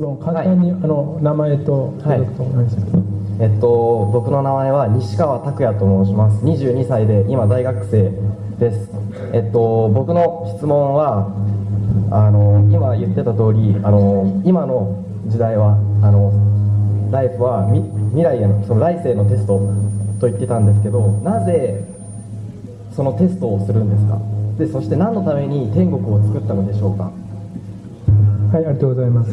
質問簡単に、あの名前と所属とお願い。します、えっと、僕の名前は西川拓也と申します。22歳で今大学生です。えっと僕の質問はあの今言ってた通りあの今の時代はあのライフはみ未来へのその来世のテストと言ってたんですけどなぜそのテストをするんですか？でそして何のために天国を作ったのでしょうか？はいありがとうございます。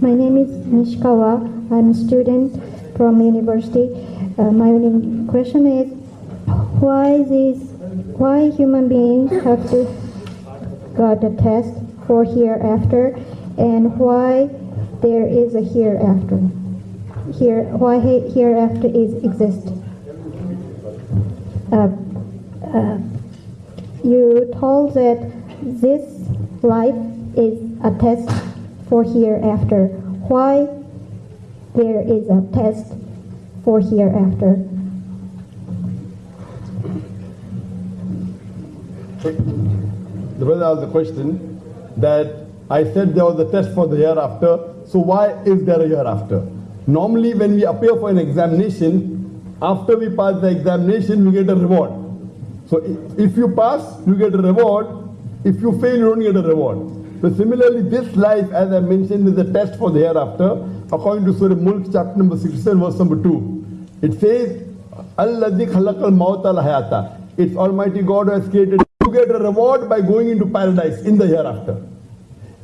My name is Nishikawa. I'm a student from university. Uh, my only question is why these why human beings have to got a test for hereafter and why there is a hereafter. Here why he- hereafter is exist. Uh, uh, you told that this life is a test for hereafter. Why there is a test for hereafter? The brother asked the question that I said there was a test for the hereafter, so why is there a hereafter? Normally, when we appear for an examination, after we pass the examination, we get a reward. So if you pass, you get a reward. If you fail, you don't get a reward. So similarly, this life, as I mentioned, is a test for the hereafter. According to Surah Mulk, chapter number 67, verse number 2. It says, Alladhi khalaqal al hayata. It's Almighty God who has created. You get a reward by going into paradise in the hereafter.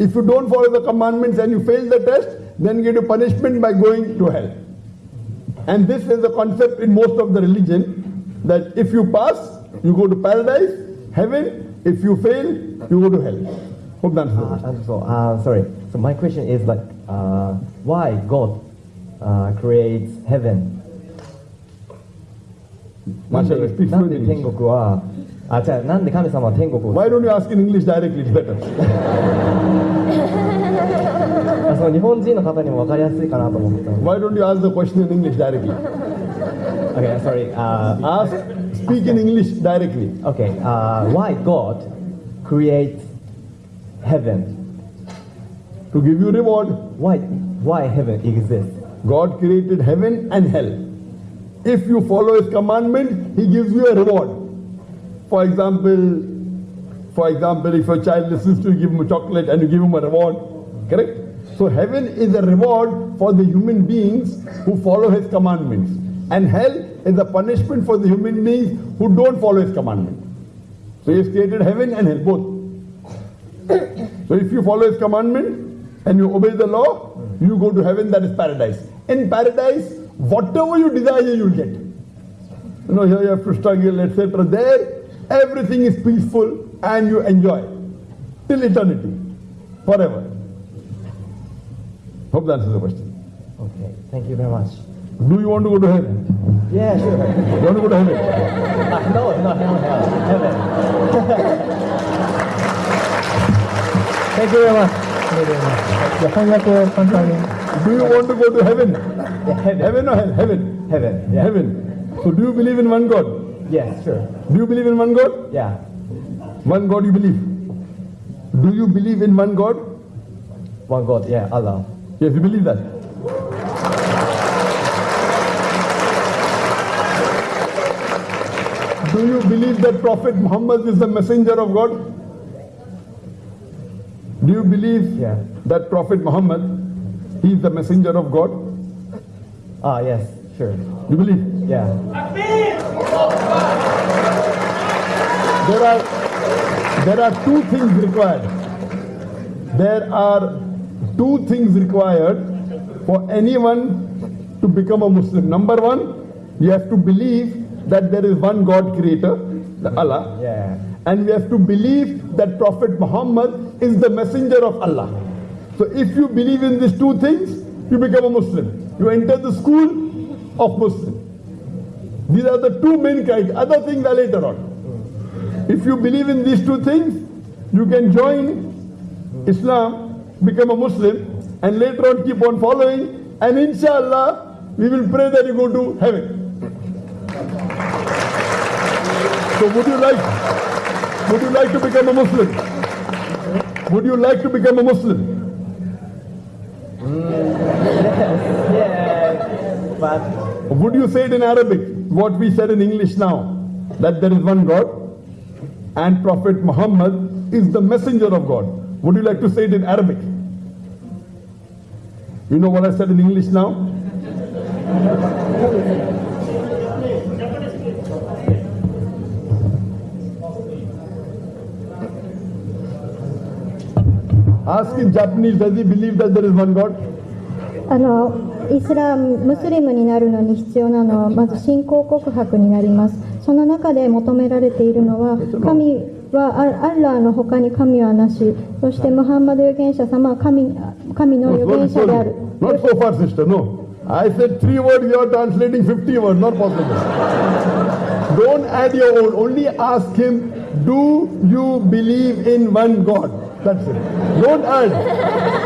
If you don't follow the commandments and you fail the test, then you get a punishment by going to hell. And this is the concept in most of the religion that if you pass, you go to paradise, heaven. If you fail, you go to hell. Hope uh, I'm so, uh, sorry. So my question is like, uh, why God uh, creates heaven? Mashallah, speak fluent 国は、あ、じゃあなんで神様は天国を Why don't you ask in English directly? It's better. あその日本人の方にも分かりやすいかなと思ってたので Why don't you ask the question in English directly? Okay, sorry. Uh, Ask, speak in English directly. okay, uh, why God creates heaven? To give you reward. Why, why heaven exists? God created heaven and hell. If you follow His commandment, He gives you a reward. For example, for example, if your child listens to you, give him a chocolate and you give him a reward. Correct? So heaven is a reward for the human beings who follow His commandments, and hell is a punishment for the human beings who don't follow His commandment. So He has created heaven and hell both. So if you follow his commandment and you obey the law, you go to heaven, that is paradise. In paradise, whatever you desire, you'll get. You know, here you have to struggle, etc. There, everything is peaceful and you enjoy till eternity, forever. Hope that answers the question. Okay, thank you very much. Do you want to go to heaven? Yeah, sure. You want to go to heaven? Ah, no, no, no, no, heaven. thank you very much. じゃあ翻訳を簡単に。 Do you want to go to heaven? Yeah, heaven. Heaven or hell? Heaven. Heaven. Yeah. Heaven. So do you believe in one God? Yes, sure. Do you believe in one God? Yeah. One God you believe. Do you believe in one God? One God. Yeah, Allah. Yes, you believe that. Do you believe that Prophet Muhammad is the messenger of God? Do you believe Yeah. that Prophet Muhammad, he is the messenger of God? Ah, yes, sure. You believe? Yeah. There are there are two things required. There are two things required for anyone to become a Muslim. Number one, you have to believe that there is one God creator, Allah. Yeah. And we have to believe that Prophet Muhammad is the messenger of Allah. So if you believe in these two things, you become a Muslim. You enter the school of Muslim. These are the two main criteria. Other things are later on. If you believe in these two things, you can join Islam, become a Muslim, and later on keep on following and inshallah, we will pray that you go to heaven. So would you like, would you like to become a Muslim? Would you like to become a Muslim? Would you say it in Arabic, what we said in English now, that there is one God and Prophet Muhammad is the messenger of God? Would you like to say it in Arabic? You know what I said in English now? Ask in Japanese, does he believe that there is one God? あのイスラムムスリムになるのに必要なのはまず信仰告白になりますその中で求められているのは神はアアッラーの他に神はなしそしてムハンマド預言者様は神神の預言者である Not so far, sister, no. I said three words, you are translating 50 words, not possible. Don't add your own, only ask him, Do you believe in one God? That's it. Don't add.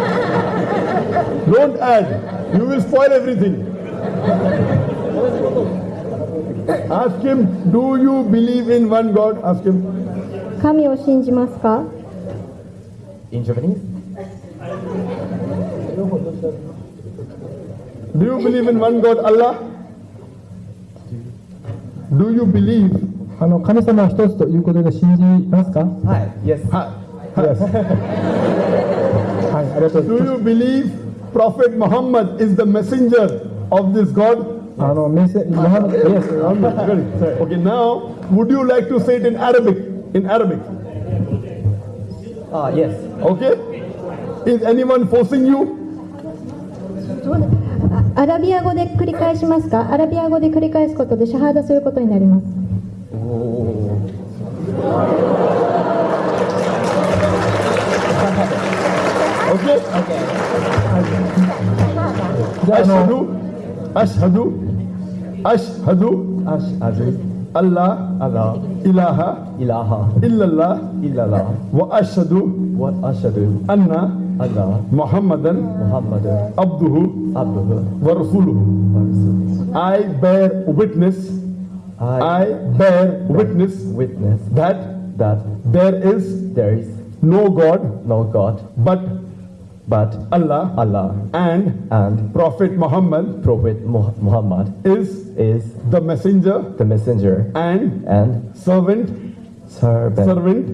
Don't add. You will spoil everything. Ask him, Do you believe in one God? Ask him. 神を信じますか in Japanese? Do you believe in one God, Allah? Do you believe? あの神様は一つということで信じますかはい、Yes. Ha- はいありがとうござい Do you believe Prophet Muhammad is the messenger of this God? あのメッセモハメド Yes Very- Okay, now would you like to say it in Arabic? In Arabic, Ah, yes. okay? Is anyone forcing you? あアラビア語で繰り返しますかアラビア語で繰り返すことでシャハーダすることになります أشهد أشهد أشهد الله الله إله إله. إلا الله إلا الله وأشهد وأشهد. أن الله محمدا محمدا. عبده عبده. ورسوله. I bear witness. I, I bear witness witness that that there is there is no God no God but but Allah Allah and and Prophet Muhammad Prophet Mu- Muhammad is is the messenger the messenger and and servant servant servant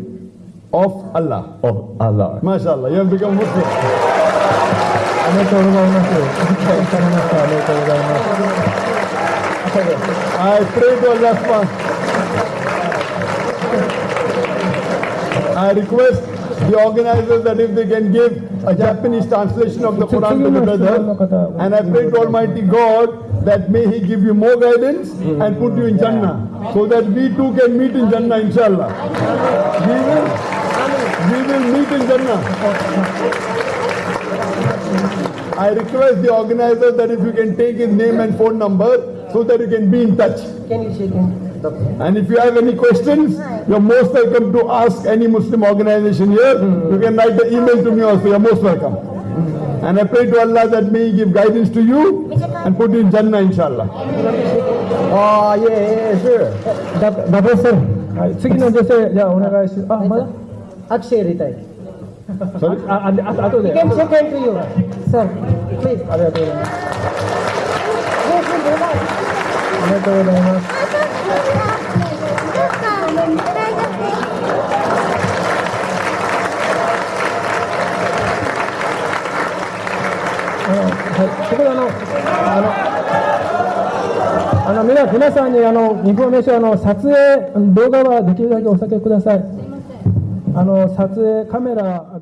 of Allah. of Allah. MashaAllah, you have become Muslim. ありがとうございますわかりましたありがとうございます I pray to Allah subhanahu- I request the organizers that if they can give a Japanese translation of the Quran to the brother, and I pray to Almighty God that may He give you more guidance and put you in Jannah, so that we too can meet in Jannah, inshallah. We will, we will meet in Jannah. I request the organizer that if you can take his name and phone number so that you can be in touch. Can you shake him? And if you have any questions, you're most welcome to ask any Muslim organization here. You can write the email to me also. You're most welcome. And I pray to Allah that may He give guidance to you and put you in Jannah, inshallah. Oh yeah, yeah, sure. ダダブルセンはい次の女性じゃあお願いしあまだ握手やりたい。 Sorry? ああああとで Can shake hand to you. Sir, please. ありがとうございます Yes, sir, go back. ありがとうございますあの はい、そこであの、あの、あの皆皆さんにあのインフォメーションあの撮影動画はできるだけお避けください。あの撮影カメラ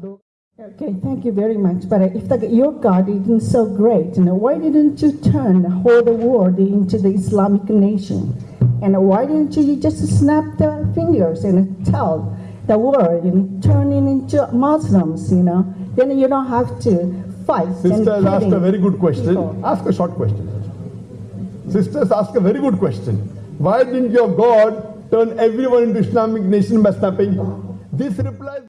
Okay, thank you very much. But if the, your God isn't so great, you know, why didn't you turn the whole world into the Islamic nation? And why didn't you just snap the fingers and tell the world and turn it into Muslims, you know? Then you don't have to fight. Sister has asked a very good question. people. Ask a short question. Sisters ask a very good question. Why didn't your God turn everyone into Islamic nation by snapping? This replies.